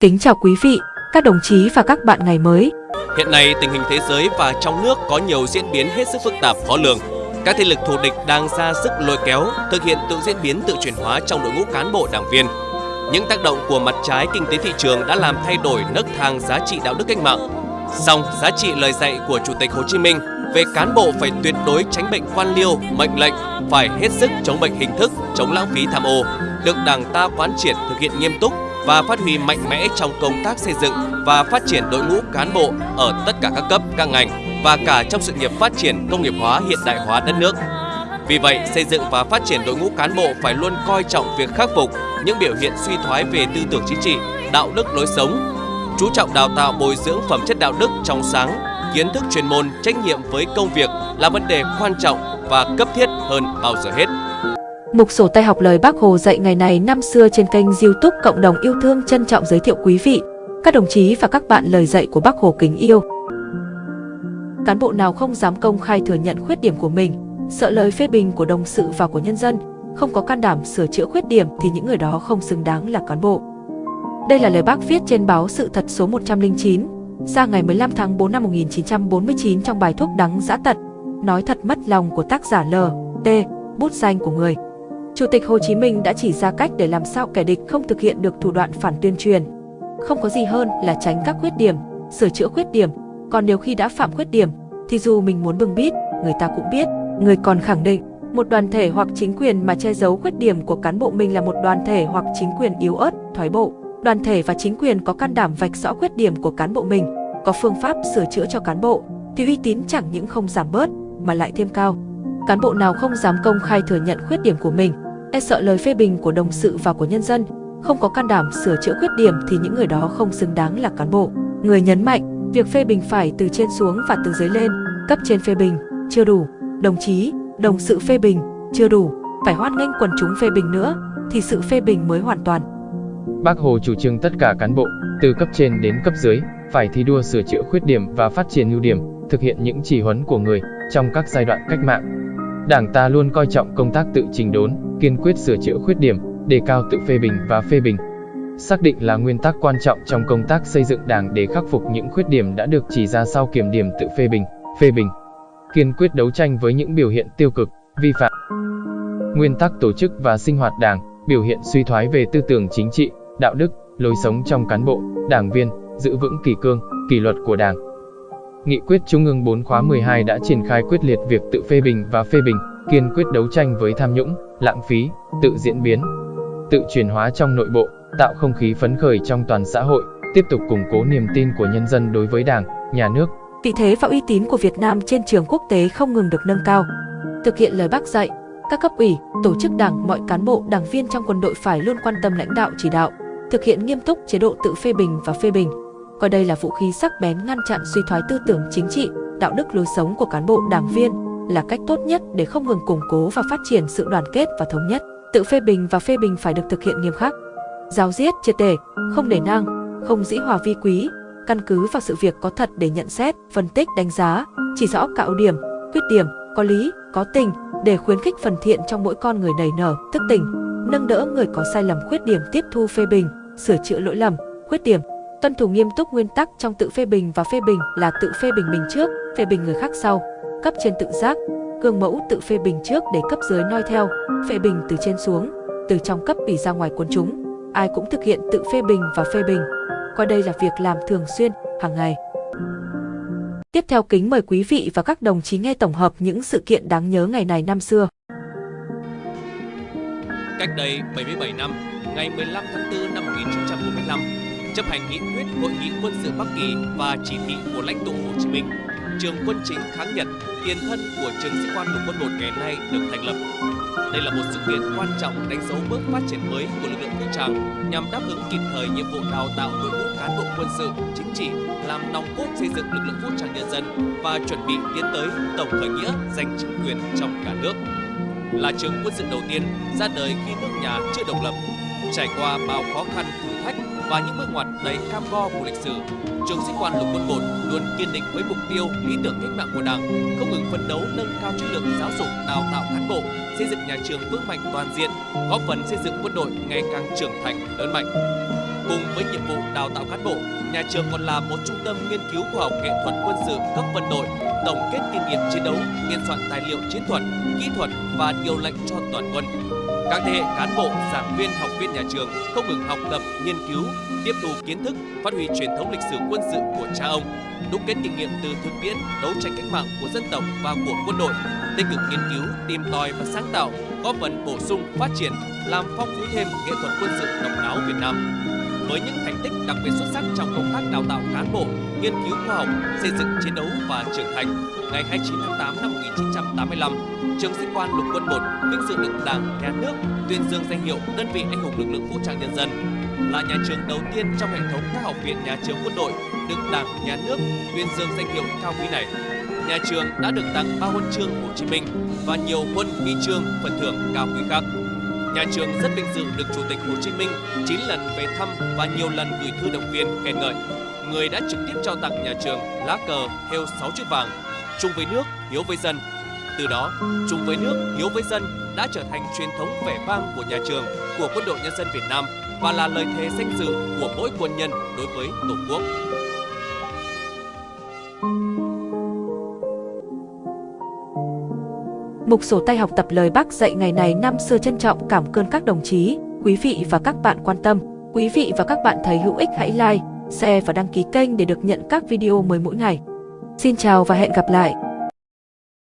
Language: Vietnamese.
Kính chào quý vị, các đồng chí và các bạn ngày mới. Hiện nay, tình hình thế giới và trong nước có nhiều diễn biến hết sức phức tạp khó lường. Các thế lực thù địch đang ra sức lôi kéo, thực hiện tự diễn biến tự chuyển hóa trong đội ngũ cán bộ đảng viên. Những tác động của mặt trái kinh tế thị trường đã làm thay đổi nấc thang giá trị đạo đức cách mạng. Song, giá trị lời dạy của Chủ tịch Hồ Chí Minh về cán bộ phải tuyệt đối tránh bệnh quan liêu, mệnh lệnh, phải hết sức chống bệnh hình thức, chống lãng phí tham ô, được Đảng ta quán triệt thực hiện nghiêm túc và phát huy mạnh mẽ trong công tác xây dựng và phát triển đội ngũ cán bộ ở tất cả các cấp, các ngành và cả trong sự nghiệp phát triển công nghiệp hóa hiện đại hóa đất nước. Vì vậy, xây dựng và phát triển đội ngũ cán bộ phải luôn coi trọng việc khắc phục những biểu hiện suy thoái về tư tưởng chính trị, đạo đức lối sống, chú trọng đào tạo bồi dưỡng phẩm chất đạo đức trong sáng, kiến thức chuyên môn, trách nhiệm với công việc là vấn đề quan trọng và cấp thiết hơn bao giờ hết. Mục sổ tay học lời Bác Hồ dạy ngày này năm xưa trên kênh YouTube Cộng đồng yêu thương trân trọng giới thiệu quý vị, các đồng chí và các bạn lời dạy của Bác Hồ kính yêu. Cán bộ nào không dám công khai thừa nhận khuyết điểm của mình, sợ lời phê bình của đồng sự và của nhân dân, không có can đảm sửa chữa khuyết điểm thì những người đó không xứng đáng là cán bộ. Đây là lời bác viết trên báo Sự thật số 109, ra ngày 15 tháng 4 năm 1949 trong bài thuốc đắng giã tật, nói thật mất lòng của tác giả L. T. Bút danh của người. Chủ tịch Hồ Chí Minh đã chỉ ra cách để làm sao kẻ địch không thực hiện được thủ đoạn phản tuyên truyền. Không có gì hơn là tránh các khuyết điểm, sửa chữa khuyết điểm, còn nếu khi đã phạm khuyết điểm thì dù mình muốn bưng bít, người ta cũng biết. Người còn khẳng định, một đoàn thể hoặc chính quyền mà che giấu khuyết điểm của cán bộ mình là một đoàn thể hoặc chính quyền yếu ớt, thoái bộ. Đoàn thể và chính quyền có can đảm vạch rõ khuyết điểm của cán bộ mình, có phương pháp sửa chữa cho cán bộ, thì uy tín chẳng những không giảm bớt mà lại thêm cao. Cán bộ nào không dám công khai thừa nhận khuyết điểm của mình, e sợ lời phê bình của đồng sự và của nhân dân, không có can đảm sửa chữa khuyết điểm thì những người đó không xứng đáng là cán bộ. Người nhấn mạnh, việc phê bình phải từ trên xuống và từ dưới lên, cấp trên phê bình, chưa đủ, đồng chí, đồng sự phê bình, chưa đủ, phải hoan nghênh quần chúng phê bình nữa, thì sự phê bình mới hoàn toàn. Bác Hồ chủ trương tất cả cán bộ, từ cấp trên đến cấp dưới, phải thi đua sửa chữa khuyết điểm và phát triển ưu điểm, thực hiện những chỉ huấn của người trong các giai đoạn cách mạng. Đảng ta luôn coi trọng công tác tự trình đốn, kiên quyết sửa chữa khuyết điểm, đề cao tự phê bình và phê bình. Xác định là nguyên tắc quan trọng trong công tác xây dựng đảng để khắc phục những khuyết điểm đã được chỉ ra sau kiểm điểm tự phê bình, phê bình. Kiên quyết đấu tranh với những biểu hiện tiêu cực, vi phạm. Nguyên tắc tổ chức và sinh hoạt đảng, biểu hiện suy thoái về tư tưởng chính trị, đạo đức, lối sống trong cán bộ, đảng viên, giữ vững kỷ cương, kỷ luật của đảng. Nghị quyết Trung ương 4 khóa 12 đã triển khai quyết liệt việc tự phê bình và phê bình, kiên quyết đấu tranh với tham nhũng, lãng phí, tự diễn biến, tự chuyển hóa trong nội bộ, tạo không khí phấn khởi trong toàn xã hội, tiếp tục củng cố niềm tin của nhân dân đối với Đảng, nhà nước. Vị thế và uy tín của Việt Nam trên trường quốc tế không ngừng được nâng cao. Thực hiện lời bác dạy, các cấp ủy, tổ chức đảng, mọi cán bộ, đảng viên trong quân đội phải luôn quan tâm lãnh đạo chỉ đạo, thực hiện nghiêm túc chế độ tự phê bình và phê bình, coi đây là vũ khí sắc bén ngăn chặn suy thoái tư tưởng chính trị, đạo đức lối sống của cán bộ đảng viên là cách tốt nhất để không ngừng củng cố và phát triển sự đoàn kết và thống nhất. Tự phê bình và phê bình phải được thực hiện nghiêm khắc. Giáo giết triệt để, không để năng, không dĩ hòa vi quý, căn cứ vào sự việc có thật để nhận xét, phân tích, đánh giá, chỉ rõ cạo ưu điểm, khuyết điểm, có lý, có tình để khuyến khích phần thiện trong mỗi con người nảy nở, thức tỉnh, nâng đỡ người có sai lầm khuyết điểm tiếp thu phê bình, sửa chữa lỗi lầm, khuyết điểm, tuân thủ nghiêm túc nguyên tắc trong tự phê bình và phê bình là tự phê bình mình trước, phê bình người khác sau, cấp trên tự giác, gương mẫu tự phê bình trước để cấp dưới noi theo, phê bình từ trên xuống, từ trong cấp ủy ra ngoài quần chúng. Ai cũng thực hiện tự phê bình và phê bình, coi đây là việc làm thường xuyên, hàng ngày. Tiếp theo kính mời quý vị và các đồng chí nghe tổng hợp những sự kiện đáng nhớ ngày này năm xưa. Cách đây 77 năm, ngày 15 tháng 4 năm 1945, chấp hành nghị quyết Hội nghị quân sự Bắc Kỳ và chỉ thị của lãnh tụ Hồ Chí Minh, trường quân chính kháng Nhật, tiền thân của trường sĩ quan lục quân một ngày nay được thành lập. Đây là một sự kiện quan trọng đánh dấu bước phát triển mới của lực lượng vũ trang nhằm đáp ứng kịp thời nhiệm vụ đào tạo đội ngũ cán bộ quân sự, chính trị, làm nòng cốt xây dựng lực lượng vũ trang nhân dân và chuẩn bị tiến tới tổng khởi nghĩa giành chính quyền trong cả nước. Là trường quân sự đầu tiên ra đời khi nước nhà chưa độc lập, trải qua bao khó khăn thử và những bước ngoặt đầy cam go của lịch sử, trường sĩ quan lục quân 1 luôn kiên định với mục tiêu, lý tưởng cách mạng của Đảng, không ngừng phấn đấu nâng cao chất lượng giáo dục, đào tạo cán bộ, xây dựng nhà trường vững mạnh toàn diện, góp phần xây dựng quân đội ngày càng trưởng thành, lớn mạnh. Cùng với nhiệm vụ đào tạo cán bộ, nhà trường còn là một trung tâm nghiên cứu khoa học nghệ thuật quân sự cấp quân đội, tổng kết kinh nghiệm chiến đấu, biên soạn tài liệu chiến thuật, kỹ thuật và điều lệnh cho toàn quân. Các thế hệ cán bộ, giảng viên, học viên nhà trường không ngừng học tập, nghiên cứu, tiếp thu kiến thức, phát huy truyền thống lịch sử quân sự của cha ông, đúc kết kinh nghiệm từ thực tiễn đấu tranh cách mạng của dân tộc và của quân đội, tích cực nghiên cứu, tìm tòi và sáng tạo, góp phần bổ sung, phát triển, làm phong phú thêm nghệ thuật quân sự độc đáo Việt Nam. Với những thành tích đặc biệt xuất sắc trong công tác đào tạo cán bộ, nghiên cứu khoa học, xây dựng chiến đấu và trưởng thành, ngày 29 tháng 8 năm 1985, trường sĩ quan lục quân 1 vinh dự được Đảng, Nhà nước tuyên dương danh hiệu đơn vị anh hùng lực lượng vũ trang nhân dân là nhà trường đầu tiên trong hệ thống các học viện nhà trường quân đội được Đảng, Nhà nước tuyên dương danh hiệu cao quý này. Nhà trường đã được tặng ba huân chương Hồ Chí Minh và nhiều huân huy chương phần thưởng cao quý khác. Nhà trường rất vinh dự được Chủ tịch Hồ Chí Minh 9 lần về thăm và nhiều lần gửi thư động viên khen ngợi. Người đã trực tiếp trao tặng nhà trường lá cờ theo 6 chữ vàng, chung với nước, hiếu với dân. Từ đó, chung với nước, hiếu với dân đã trở thành truyền thống vẻ vang của nhà trường, của quân đội nhân dân Việt Nam và là lời thề danh dự của mỗi quân nhân đối với Tổ quốc. Mục sổ tay học tập lời Bác dạy ngày này năm xưa trân trọng cảm ơn các đồng chí, quý vị và các bạn quan tâm. Quý vị và các bạn thấy hữu ích hãy like, share và đăng ký kênh để được nhận các video mới mỗi ngày. Xin chào và hẹn gặp lại!